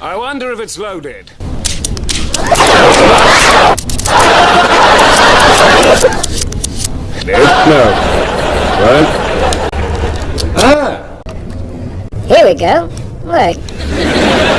I wonder if it's loaded. No. Right? Ah! Here we go. Look.